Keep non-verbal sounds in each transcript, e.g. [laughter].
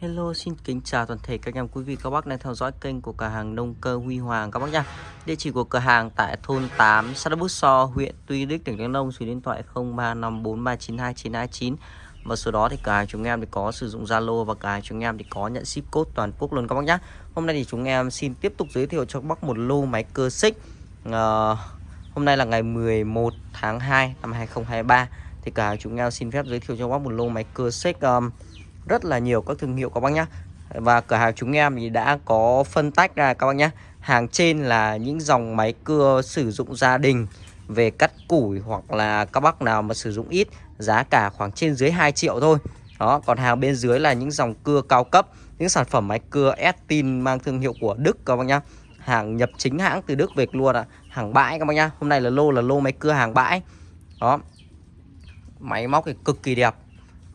Hello, xin kính chào toàn thể các em quý vị các bác đang theo dõi kênh của cửa hàng nông cơ Huy Hoàng các bác nhá. Địa chỉ của cửa hàng tại thôn 8, xã Bút So, huyện Tuy Đức, tỉnh Đắk Nông, số điện thoại 0354392929. Và số đó thì cửa hàng chúng em thì có sử dụng Zalo và cửa hàng chúng em thì có nhận ship code toàn quốc luôn các bác nhá. Hôm nay thì chúng em xin tiếp tục giới thiệu cho các bác một lô máy cơ xích. À, hôm nay là ngày 11 tháng 2 năm 2023 thì cửa hàng chúng em xin phép giới thiệu cho các bác một lô máy cơ xích um, rất là nhiều các thương hiệu các bác nhá. Và cửa hàng chúng em thì đã có phân tách ra các bác nhé hàng trên là những dòng máy cưa sử dụng gia đình về cắt củi hoặc là các bác nào mà sử dụng ít, giá cả khoảng trên dưới 2 triệu thôi. Đó, còn hàng bên dưới là những dòng cưa cao cấp, những sản phẩm máy cưa Estin mang thương hiệu của Đức các bác nhá. Hàng nhập chính hãng từ Đức về luôn ạ. À. hàng bãi các bác nhá. Hôm nay là lô là lô máy cưa hàng bãi. Đó, máy móc thì cực kỳ đẹp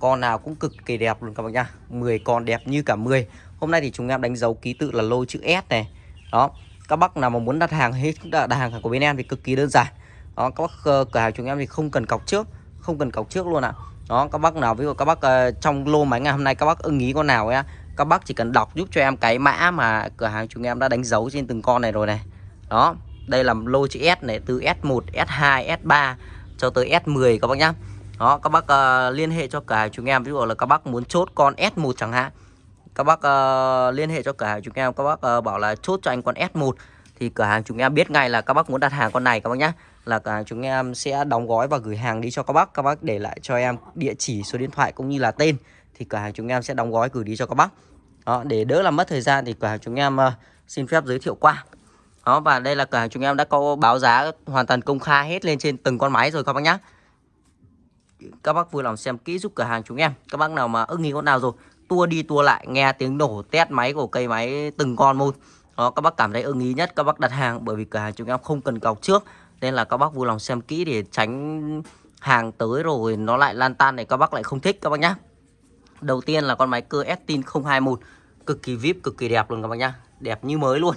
con nào cũng cực kỳ đẹp luôn các bác nhá. 10 con đẹp như cả 10 Hôm nay thì chúng em đánh dấu ký tự là lô chữ S này. Đó Các bác nào mà muốn đặt hàng hết đặt hàng của bên em thì cực kỳ đơn giản. Đó các bác ờ, cửa hàng chúng em thì không cần cọc trước Không cần cọc trước luôn ạ. À. Đó các bác nào ví dụ các bác uh, trong lô máy ngày hôm nay các bác ưng ý con nào ấy Các bác chỉ cần đọc giúp cho em cái mã mà cửa hàng chúng em đã đánh dấu trên từng con này rồi này. Đó Đây là lô chữ S này từ S1, S2, S3 cho tới S10 các bác nhá đó các bác uh, liên hệ cho cửa hàng chúng em. Ví dụ là các bác muốn chốt con S1 chẳng hạn. Các bác uh, liên hệ cho cửa hàng chúng em. Các bác uh, bảo là chốt cho anh con S1 thì cửa hàng chúng em biết ngay là các bác muốn đặt hàng con này các bác nhé là cửa hàng chúng em sẽ đóng gói và gửi hàng đi cho các bác. Các bác để lại cho em địa chỉ số điện thoại cũng như là tên. Thì cửa hàng chúng em sẽ đóng gói gửi đi cho các bác. Đó để đỡ làm mất thời gian thì cửa hàng chúng em uh, xin phép giới thiệu qua. Đó và đây là cửa hàng chúng em đã có báo giá hoàn toàn công khai hết lên trên từng con máy rồi các bác nhé các bác vui lòng xem kỹ giúp cửa hàng chúng em. Các bác nào mà ưng ý con nào rồi, tua đi tua lại, nghe tiếng nổ test máy của cây máy từng con một đó, các bác cảm thấy ưng ý nhất, các bác đặt hàng, bởi vì cửa hàng chúng em không cần cọc trước. Nên là các bác vui lòng xem kỹ để tránh hàng tới rồi nó lại lan tan này các bác lại không thích các bác nhá. Đầu tiên là con máy cơ Estin 021 cực kỳ vip, cực kỳ đẹp luôn các bác nhá. Đẹp như mới luôn.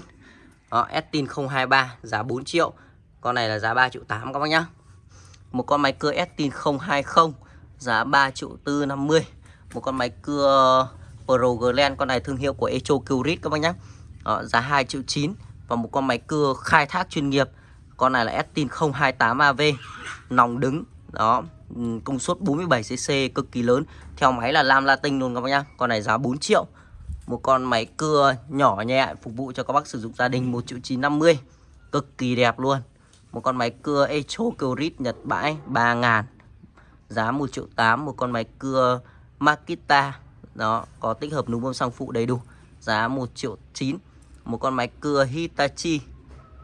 Đó, Estin 023 giá 4 triệu. Con này là giá 3 triệu 8 các bác nhá một con máy cưa Estin 020 giá 3 triệu 450 một con máy cưa Pro Glen con này thương hiệu của Echo Curit các bác nhé Đó, ờ, giá 2 triệu 9 và một con máy cưa khai thác chuyên nghiệp con này là Estin 028 AV nòng đứng đó ừ, công suất 47cc cực kỳ lớn. Theo máy là lam latin luôn các bác nhá. Con này giá 4 triệu. Một con máy cưa nhỏ nhẹ phục vụ cho các bác sử dụng gia đình 1 triệu 950 cực kỳ đẹp luôn một con máy cưa Echo Curit Nhật bãi 3 ngàn. Giá 1 triệu 8 một con máy cưa Makita. Đó, có tích hợp núm bơm xăng phụ đầy đủ. Giá 1 triệu 9 một con máy cưa Hitachi.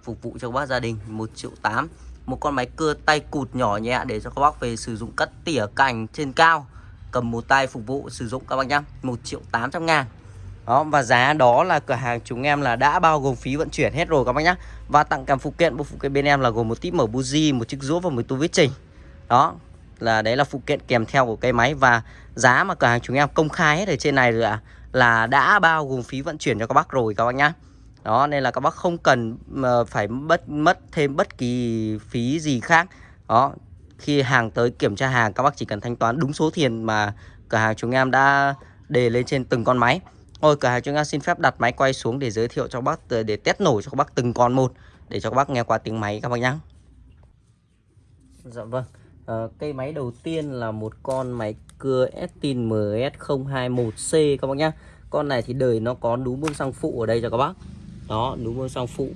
Phục vụ cho các bác gia đình 1 triệu 8 một con máy cưa tay cụt nhỏ nhẹ để cho các bác về sử dụng cắt tỉa cành trên cao. Cầm một tay phục vụ sử dụng các bác nhá 1 triệu 800 ngàn đó và giá đó là cửa hàng chúng em là đã bao gồm phí vận chuyển hết rồi các bác nhá. Và tặng kèm phụ kiện bộ phụ kiện bên em là gồm một tip mở buji một chiếc rũa và một tu viết trình đó là đấy là phụ kiện kèm theo của cây máy. Và giá mà cửa hàng chúng em công khai hết ở trên này rồi ạ à, là đã bao gồm phí vận chuyển cho các bác rồi các bác nhá. Đó nên là các bác không cần ờ, phải mất mất thêm bất kỳ phí gì khác. Đó khi hàng tới kiểm tra hàng các bác chỉ cần thanh toán đúng số tiền mà cửa hàng chúng em đã đề lên trên từng con máy ôi cửa hàng chúng ta xin phép đặt máy quay xuống để giới thiệu cho bác để test nổ cho các bác từng con một để cho các bác nghe qua tiếng máy các bác nhé. Dạ vâng. À, cây máy đầu tiên là một con máy cưa Estin MS021C các bác nhá. Con này thì đời nó có núm bơm xăng phụ ở đây cho các bác. Đó, núm bơm xăng phụ.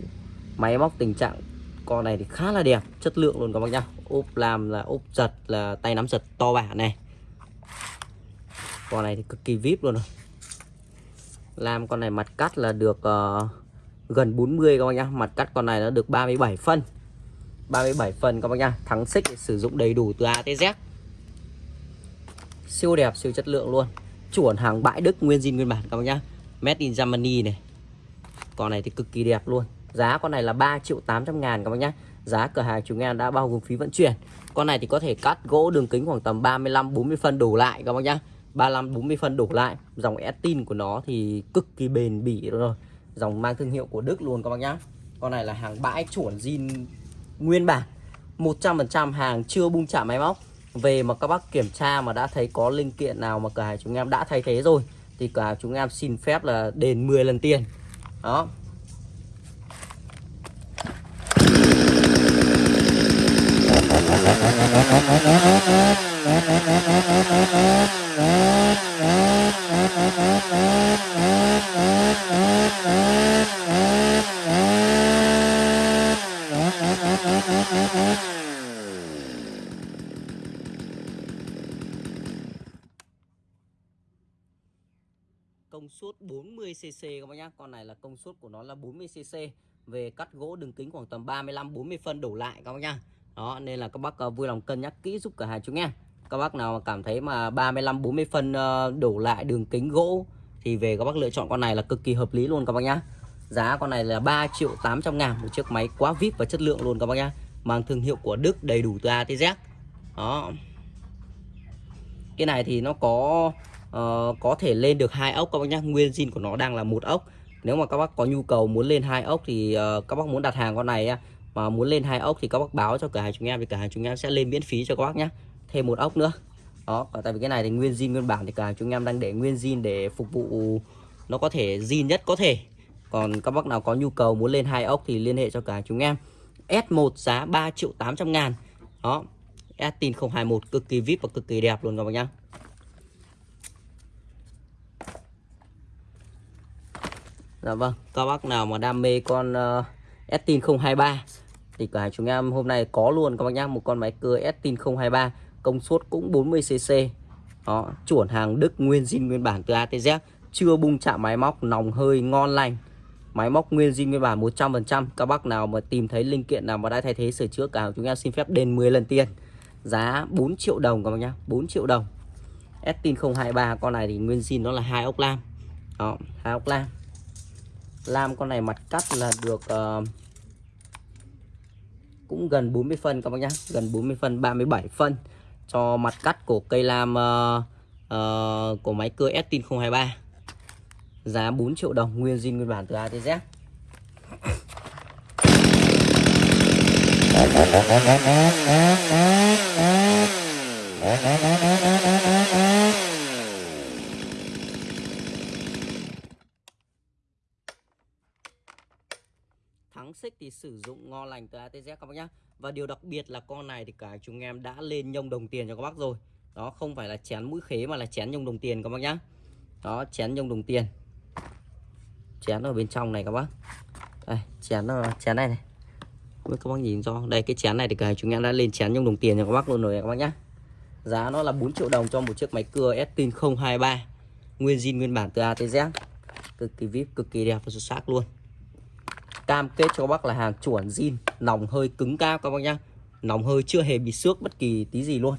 Máy móc tình trạng con này thì khá là đẹp, chất lượng luôn các bác nhá. Ốp làm là ốp giật là tay nắm giật to bản này. Con này thì cực kỳ vip luôn rồi. Làm con này mặt cắt là được uh, gần 40 các bác nhá. Mặt cắt con này nó được 37 phân. 37 phần các bác nhá. Thắng xích sử dụng đầy đủ từ A tới Z. Siêu đẹp, siêu chất lượng luôn. Chuẩn hàng bãi Đức nguyên zin nguyên bản các bác nhá. Made in Germany này. Con này thì cực kỳ đẹp luôn. Giá con này là 3 triệu 800 ngàn các bác nhá. Giá cửa hàng chúng em đã bao gồm phí vận chuyển. Con này thì có thể cắt gỗ đường kính khoảng tầm 35-40 phân đổ lại các bác nhá. 35-40 phân đổ lại. Dòng Estin của nó thì cực kỳ bền bỉ rồi. Dòng mang thương hiệu của Đức luôn các bác nhá. Con này là hàng bãi chuẩn zin nguyên bản. 100% hàng chưa bung trả máy móc. Về mà các bác kiểm tra mà đã thấy có linh kiện nào mà cửa hàng chúng em đã thay thế rồi, thì cửa hàng chúng em xin phép là đền 10 lần tiền. Đó công suất 40cc các bác nhá. Con này là công suất của nó là 40cc Về cắt gỗ đường kính khoảng tầm 35-40 phân đổ lại các bác nhá. Đó, nên là các bác à, vui lòng cân nhắc kỹ giúp cả hai chúng em các bác nào mà cảm thấy mà 35-40 phân ờ, đổ lại đường kính gỗ Thì về các bác lựa chọn con này là cực kỳ hợp lý luôn các bác nhá. Giá con này là 3 triệu 800 ngàn Một chiếc máy quá vip và chất lượng luôn các bác nhá. Mang thương hiệu của Đức đầy đủ từ A tới Z. Đó. Cái này thì nó có uh, có thể lên được hai ốc các bác nhá. Nguyên zin của nó đang là một ốc. Nếu mà các bác có nhu cầu muốn lên hai ốc thì uh, các bác muốn đặt hàng con này mà muốn lên hai ốc thì các bác báo cho cửa hàng chúng em thì cửa hàng chúng em sẽ lên miễn phí cho các bác nhé thêm một ốc nữa. Đó tại vì cái này thì nguyên zin nguyên bản thì cả chúng em đang để nguyên zin để phục vụ nó có thể zin nhất có thể. Còn các bác nào có nhu cầu muốn lên hai ốc thì liên hệ cho cả chúng em. S1 giá 3 triệu 800 ngàn. Đó Estin 021 cực kỳ vip và cực kỳ đẹp luôn các bác nhá. Dạ vâng, các bác nào mà đam mê con uh, Estin 023 thì cả chúng em hôm nay có luôn các bác nhá, một con máy cưa Estin 023, công suất cũng 40cc. Đó, chuẩn hàng Đức nguyên zin nguyên bản từ ATZ, chưa bung chạm máy móc, nòng hơi ngon lành. Máy móc nguyên zin nguyên bản 100%. Các bác nào mà tìm thấy linh kiện nào mà đã thay thế sửa chữa cả chúng em xin phép đền 10 lần tiền. Giá 4 triệu đồng các bác nhá, 4 triệu đồng. Estin 023 con này thì nguyên zin nó là hai ốc lam. Đó, hai ốc lam lam con này mặt cắt là được uh, cũng gần 40 phân các bác nhá gần 40 phân 37 phân cho mặt cắt của cây lam uh, uh, của máy cưa Estin 023 giá 4 triệu đồng nguyên zin nguyên bản từ A tới Z. thắng [laughs] xích thì sử dụng ngon lành từ ATZ các bác nhá. Và điều đặc biệt là con này thì cả chúng em đã lên nhông đồng tiền cho các bác rồi. Đó, không phải là chén mũi khế mà là chén nhông đồng tiền các bác nhá. Đó, chén nhông đồng tiền. Chén ở bên trong này các bác. Đây, chén chén này này. Không biết các bác nhìn cho. Đây, cái chén này thì cả chúng em đã lên chén nhông đồng tiền cho các bác luôn rồi các bác nhá. Giá nó là 4 triệu đồng cho một chiếc máy cưa Estin 023 nguyên zin nguyên bản từ ATZ cực kỳ vip, cực kỳ đẹp và xuất sắc luôn cam kết cho các bác là hàng chuẩn zin nòng hơi cứng cao các bác nhá. Nòng hơi chưa hề bị xước bất kỳ tí gì luôn.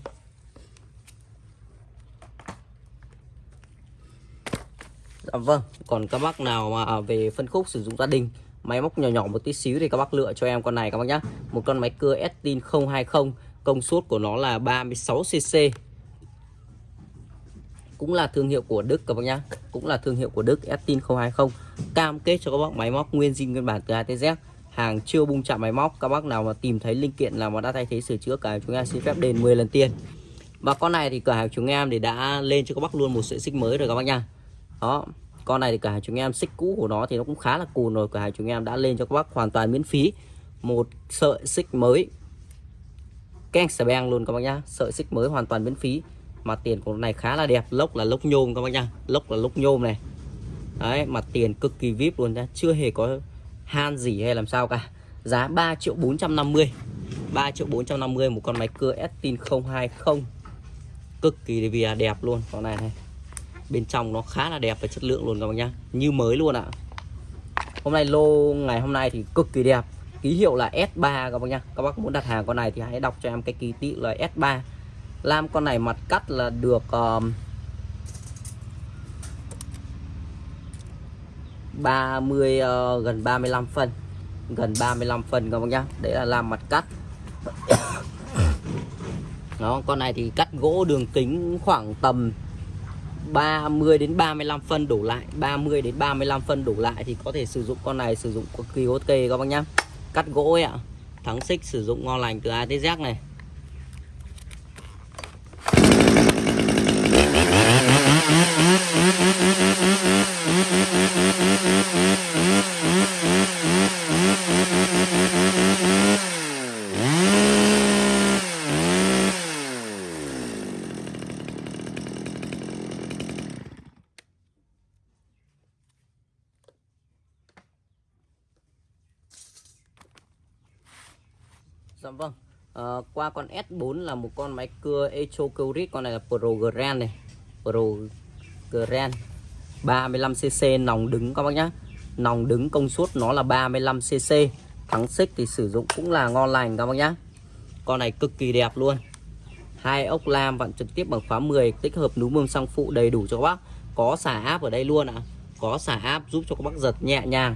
Dạ vâng, còn các bác nào mà về phân khúc sử dụng gia đình Máy móc nhỏ nhỏ một tí xíu thì các bác lựa cho em con này các bác nhá. Một con máy cưa Estin 020 Công suất của nó là 36cc cũng là thương hiệu của Đức, các bác nhá. Cũng là thương hiệu của Đức, Estin 020 cam kết cho các bác máy móc nguyên zin nguyên bản từ A tới Z. Hàng chưa bung chạm máy móc, các bác nào mà tìm thấy linh kiện nào mà đã thay thế sửa chữa cả chúng em xin phép đền 10 lần tiền. Và con này thì cửa hàng chúng em thì đã lên cho các bác luôn một sợi xích mới rồi các bác nha đó, con này thì cửa hàng chúng em xích cũ của nó thì nó cũng khá là cùn rồi. Cửa hàng chúng em đã lên cho các bác hoàn toàn miễn phí. Một sợi xích mới. Keng xà beng luôn các bác nhá. Sợi xích mới hoàn toàn miễn phí mặt tiền của này khá là đẹp. Lốc là lốc nhôm các bác nhá. Lốc là lốc nhôm này. Đấy mặt tiền cực kỳ vip luôn nhá. Chưa hề có han gì hay làm sao cả. Giá 3 triệu 450 3 triệu 450 một con máy cưa Estin 020 cực kỳ vì đẹp luôn. Con này này. Bên trong nó khá là đẹp và chất lượng luôn các bác nhá. Như mới luôn ạ. Hôm nay lô, ngày hôm nay thì cực kỳ đẹp. Ký hiệu là S3 các bác nhá. Các bác muốn đặt hàng con này thì hãy đọc cho em cái ký tự là S3 lam con này mặt cắt là được uh, 30 uh, gần 35 phân. Gần 35 phân các bác nhá. Đấy là làm mặt cắt. [coughs] Đó con này thì cắt gỗ đường kính khoảng tầm 30 đến 35 phân đổ lại. 30 đến 35 phân đổ lại thì có thể sử dụng con này sử dụng cực kỳ ok các bác nhá. Cắt gỗ ấy ạ. Thắng xích sử dụng ngon lành từ A tới Z này. Dạ vâng. À, qua con S4 là một con máy cưa Echo Curit, con này là Pro Grand này. Pro Grand 35cc nòng đứng các bác nhá. Nòng đứng công suất nó là 35cc Thắng xích thì sử dụng cũng là ngon lành các bác nhá. Con này cực kỳ đẹp luôn. Hai ốc lam vặn trực tiếp bằng khóa 10 tích hợp núm mương sang phụ đầy đủ cho các bác. Có xả áp ở đây luôn ạ. À. có xả áp giúp cho các bác giật nhẹ nhàng.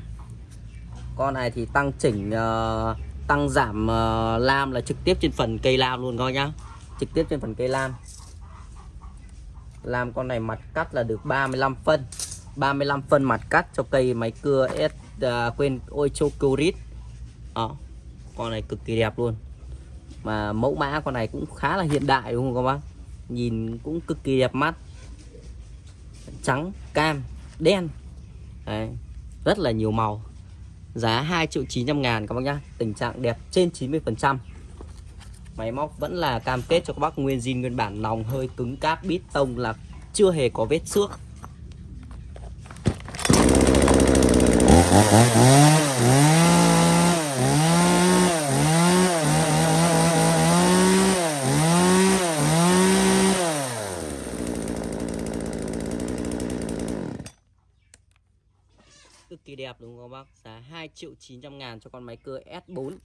Con này thì tăng chỉnh uh, tăng giảm uh, lam là trực tiếp trên phần cây lam luôn các bác nhá. Trực tiếp trên phần cây lam làm con này mặt cắt là được 35 phân. 35 phân mặt cắt cho cây máy cưa S à, quên Oicho Curit đó ờ, con này cực kỳ đẹp luôn. Mà mẫu mã con này cũng khá là hiện đại đúng không các bác? Nhìn cũng cực kỳ đẹp mắt. Trắng cam đen. Đấy, rất là nhiều màu. Giá 2 triệu 900 ngàn các bác nhá. Tình trạng đẹp trên 90 phần trăm máy móc vẫn là cam kết cho các bác nguyên zin, nguyên bản nòng hơi cứng cáp, bít tông là chưa hề có vết xước. Cực kỳ đẹp đúng không bác? Giá 2 triệu 900 ngàn cho con máy cưa S4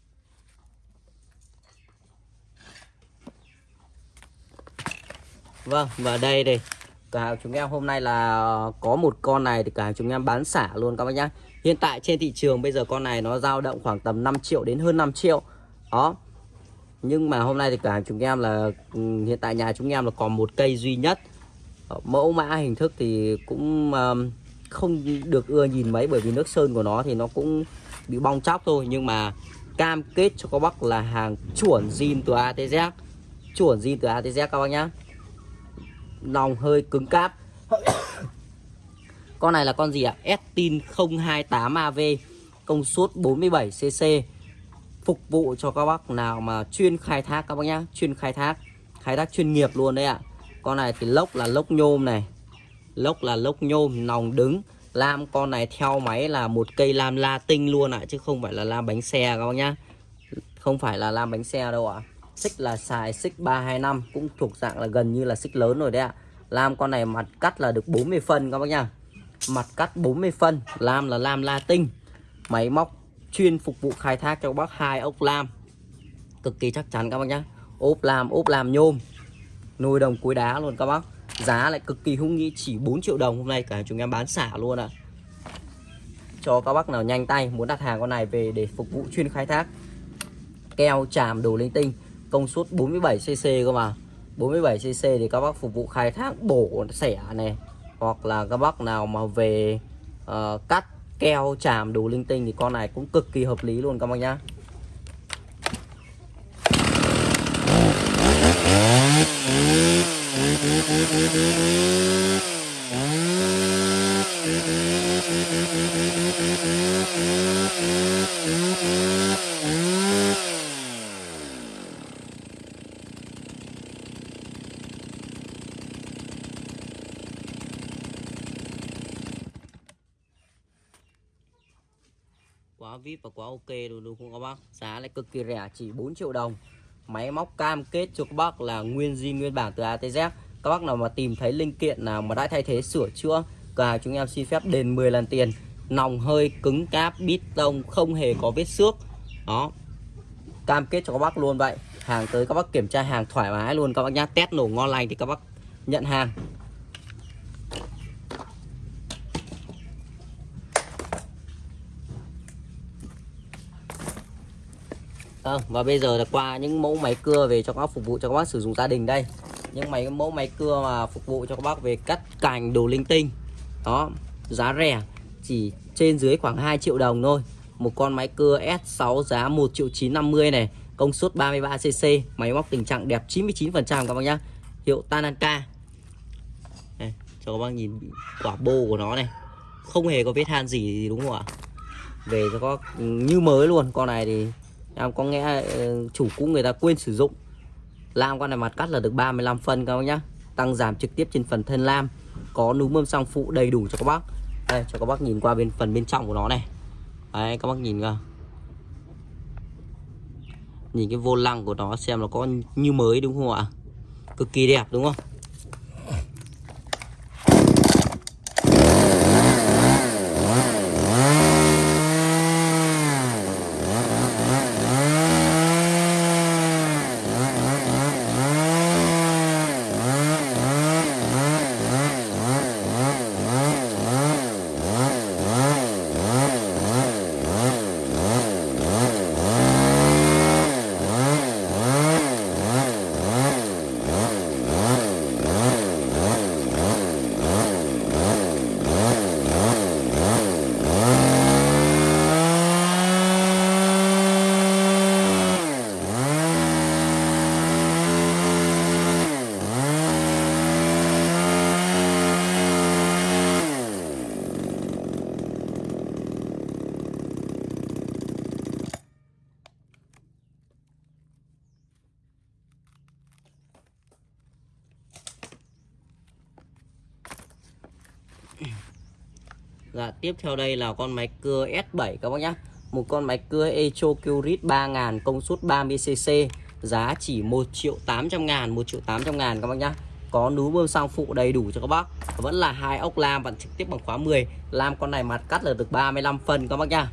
Vâng và đây đây. Cửa hàng chúng em hôm nay là có một con này thì cửa hàng chúng em bán xả luôn các bác nhá. Hiện tại trên thị trường bây giờ con này nó dao động khoảng tầm 5 triệu đến hơn 5 triệu. Đó. Nhưng mà hôm nay thì cửa hàng chúng em là ừ, hiện tại nhà chúng em là còn một cây duy nhất. Mẫu mã hình thức thì cũng ờ, không được ưa nhìn mấy bởi vì nước sơn của nó thì nó cũng bị bong chóc thôi. Nhưng mà cam kết cho các bác là hàng chuẩn zin từ ATZ chuẩn zin từ ATZ các bác nhá nòng hơi cứng cáp con này là con gì ạ à? Estin 028AV công suất 47cc phục vụ cho các bác nào mà chuyên khai thác các bác nhá chuyên khai thác khai thác chuyên nghiệp luôn đấy ạ à. con này thì lốc là lốc nhôm này lốc là lốc nhôm nòng đứng lam con này theo máy là một cây lam la tinh luôn ạ à, chứ không phải là lam bánh xe các bác nhá không phải là lam bánh xe đâu ạ à xích là xài xích 325 cũng thuộc dạng là gần như là xích lớn rồi đấy ạ. Lam con này mặt cắt là được 40 phân các bác nhá. Mặt cắt 40 phân, lam là lam la tinh. Máy móc chuyên phục vụ khai thác cho bác hai ốc lam. Cực kỳ chắc chắn các bác nhá. Ốp lam ốp lam nhôm. Nồi đồng cuối đá luôn các bác. Giá lại cực kỳ hung nghĩ chỉ 4 triệu đồng Hôm nay cả chúng em bán xả luôn ạ. À. Cho các bác nào nhanh tay Muốn đặt hàng con này về để phục vụ chuyên khai thác. Keo, chàm, đồ linh tinh. Công suất 47cc cơ mà. 47cc thì các bác phục vụ khai thác bổ sẻ này Hoặc là các bác nào mà về uh, cắt keo chàm đồ linh tinh Thì con này cũng cực kỳ hợp lý luôn các bác nhá. Quá vip và quá ok luôn đúng không các bác. Giá lại cực kỳ rẻ, chỉ 4 triệu đồng. Máy móc cam kết cho các bác là nguyên zin, nguyên bản từ ATZ các bác nào mà tìm thấy linh kiện nào mà đã thay thế sửa chữa cả chúng em xin phép đền 10 lần tiền. Nòng hơi, cứng cáp, bít tông, không hề có vết xước. Đó. Cam kết cho các bác luôn vậy. Hàng tới các bác kiểm tra hàng thoải mái luôn. Các bác nhá, test nổ ngon lành thì các bác nhận hàng. Vâng, và bây giờ là qua những mẫu máy cưa về cho các bác phục vụ cho các bác sử dụng gia đình đây. Những máy mẫu máy cưa mà phục vụ cho các bác về cắt cành đồ linh tinh. Đó giá rẻ chỉ trên dưới khoảng 2 triệu đồng thôi. Một con máy cưa S6 giá 1 triệu 950 này công suất 33cc máy móc tình trạng đẹp 99% các bác nhá. Hiệu Tanaka. Này, cho các bác nhìn quả bô của nó này. Không hề có vết than gì đúng không ạ? Về cho có như mới luôn con này thì em có nghe ờ, chủ cũ người ta quên sử dụng. Lam con này mặt cắt là được 35 phân các bác nhá. Tăng giảm trực tiếp trên phần thân lam. Có núm mâm song phụ đầy đủ cho các bác. Đây, cho các bác nhìn qua bên phần bên trong của nó này. Đấy, các bác nhìn cơ Nhìn cái vô lăng của nó xem nó có như mới đúng không ạ? Cực kỳ đẹp đúng không? Dạ, tiếp theo đây là con máy cưa S7 các bác nhá. Một con máy cưa Echo Curit 3000 công suất 30cc, giá chỉ 1 triệu 800 ngàn, 1 triệu 800 ngàn các bác nhá. Có núm bơm sang phụ đầy đủ cho các bác. Vẫn là hai ốc lam và trực tiếp bằng khóa 10. Lam con này mặt cắt là được 35 phần các bác nhá.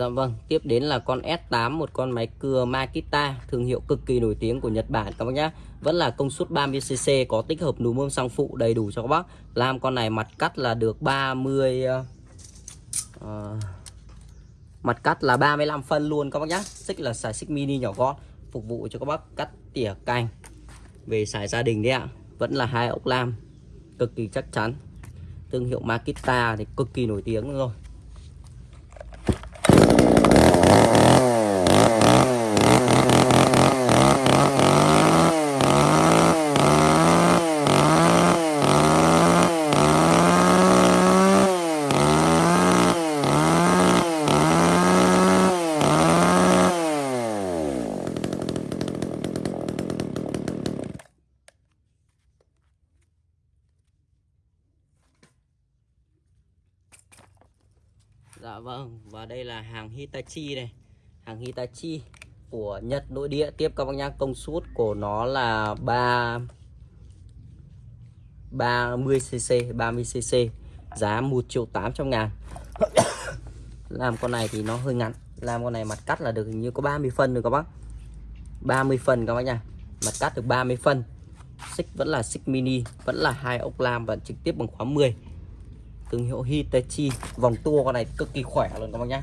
Dạ vâng, tiếp đến là con S8 một con máy cưa Makita thương hiệu cực kỳ nổi tiếng của Nhật Bản các bác nhá. Vẫn là công suất 30cc có tích hợp núm bơm xăng phụ đầy đủ cho các bác. Làm con này mặt cắt là được 30 uh, ờ, ờ, mặt cắt là 35 phân luôn các bác nhá. Xích là xài xích mini nhỏ gọn phục vụ cho các bác cắt tỉa cành về xài gia đình đấy ạ. Vẫn là hai ốc lam cực kỳ chắc chắn. Thương hiệu Makita thì cực kỳ nổi tiếng rồi. Dạ vâng và đây là hàng Hitachi này. Hàng Hitachi của Nhật, nội địa. Tiếp các bác nhá, công suất của nó là 3 30cc 30cc giá 1 triệu 800 ngàn. [coughs] Làm con này thì nó hơi ngắn. Làm con này mặt cắt là được hình như có 30 phân rồi các bác. 30 phân các bác nha mặt cắt được 30 phân. Xích vẫn là xích mini, vẫn là hai ốc lam và trực tiếp bằng khóa 10 thương hiệu Hitachi. Vòng tua con này cực kỳ khỏe luôn các bác nhá.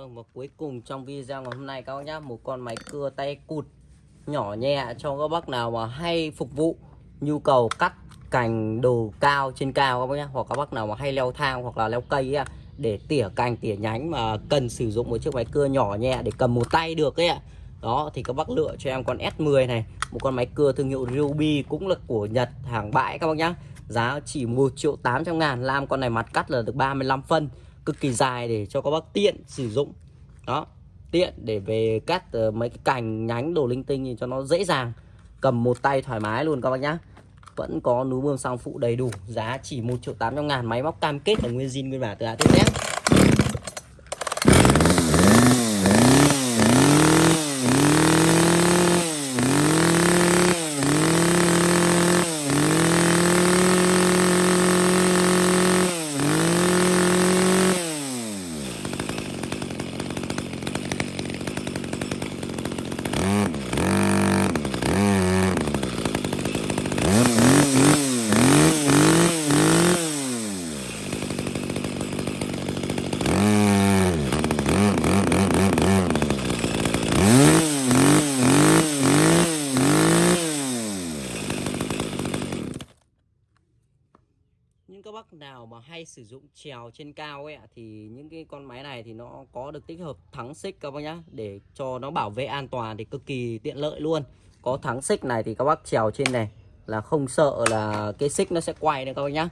Vâng và cuối cùng trong video ngày hôm nay các bác nhá Một con máy cưa tay cụt nhỏ nhẹ cho các bác nào mà hay phục vụ Nhu cầu cắt cành đồ cao trên cao các bác nhá Hoặc các bác nào mà hay leo thang hoặc là leo cây ấy, Để tỉa cành tỉa nhánh mà cần sử dụng một chiếc máy cưa nhỏ nhẹ để cầm một tay được ấy ạ. Đó thì các bác lựa cho em con S10 này Một con máy cưa thương hiệu Ruby cũng là của Nhật hàng bãi các bác nhá. Giá chỉ 1 triệu 800 ngàn Làm con này mặt cắt là được 35 phân cực kỳ dài để cho các bác tiện sử dụng. Đó tiện để về cắt uh, mấy cái cành nhánh đồ linh tinh thì cho nó dễ dàng. Cầm một tay thoải mái luôn các bác nhá. Vẫn có núi bơm xăng phụ đầy đủ giá chỉ 1 triệu 800 ngàn. Máy móc cam kết là nguyên zin nguyên bản từ A tới Z. bác nào mà hay sử dụng trèo trên cao ấy thì những cái con máy này thì nó có được tích hợp thắng xích các bác nhá, để cho nó bảo vệ an toàn thì cực kỳ tiện lợi luôn. Có thắng xích này thì các bác trèo trên này là không sợ là cái xích nó sẽ quay nữa các bác nhá.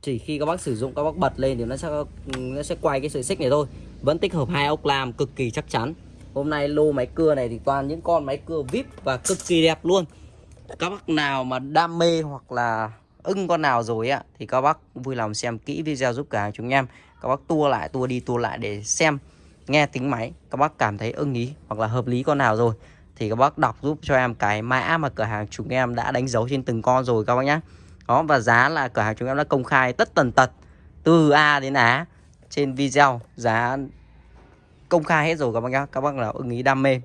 Chỉ khi các bác sử dụng các bác bật lên thì nó sẽ nó sẽ quay cái sợi xích này thôi. Vẫn tích hợp hai ốc làm cực kỳ chắc chắn. Hôm nay lô máy cưa này thì toàn những con máy cưa vip và cực kỳ đẹp luôn. Các bác nào mà đam mê hoặc là ưng con nào rồi ạ thì các bác vui lòng xem kỹ video giúp cả chúng em. Các bác tua lại, tua đi, tua lại để xem, nghe tính máy. Các bác cảm thấy ưng ý hoặc là hợp lý con nào rồi, thì các bác đọc giúp cho em cái mã mà cửa hàng chúng em đã đánh dấu trên từng con rồi các bác nhé đó, và giá là cửa hàng chúng em đã công khai tất tần tật, từ A đến Á trên video. Giá công khai hết rồi các bác nhé các bác nào ưng ý, đam mê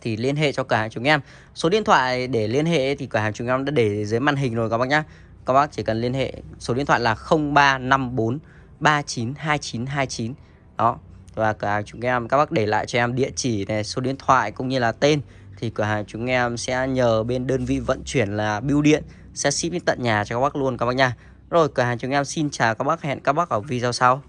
thì liên hệ cho cửa hàng chúng em. Số điện thoại để liên hệ thì cửa hàng chúng em đã để dưới màn hình rồi các bác nhé các bác chỉ cần liên hệ, số điện thoại là 0354 392929 đó, và cửa hàng chúng em, các bác để lại cho em địa chỉ này, số điện thoại cũng như là tên, thì cửa hàng chúng em sẽ nhờ bên đơn vị vận chuyển là bưu điện, sẽ ship đến tận nhà cho các bác luôn, các bác nha. Rồi cửa hàng chúng em xin chào các bác, hẹn các bác ở video sau.